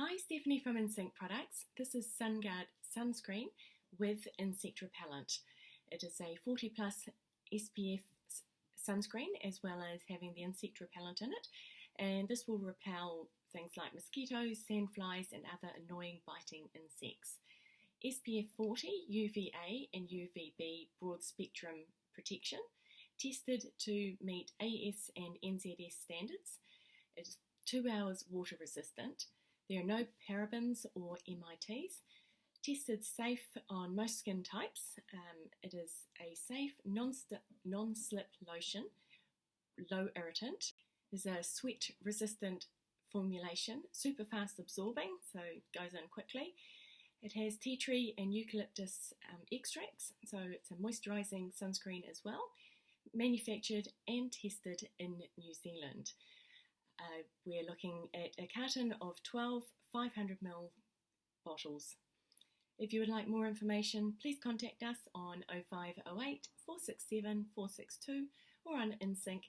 Hi, Stephanie from InSync Products. This is SunGuard sunscreen with insect repellent. It is a 40 plus SPF sunscreen as well as having the insect repellent in it, and this will repel things like mosquitoes, sandflies, and other annoying biting insects. SPF 40 UVA and UVB broad spectrum protection, tested to meet AS and NZS standards. It is two hours water resistant there are no parabens or MITs. Tested safe on most skin types. Um, it is a safe non-slip lotion, low irritant. There's a sweat resistant formulation, super fast absorbing, so goes in quickly. It has tea tree and eucalyptus um, extracts, so it's a moisturising sunscreen as well, manufactured and tested in New Zealand. Uh, we're looking at a carton of 12 500ml bottles. If you would like more information, please contact us on 0508 467 462 or on insync.co.nz.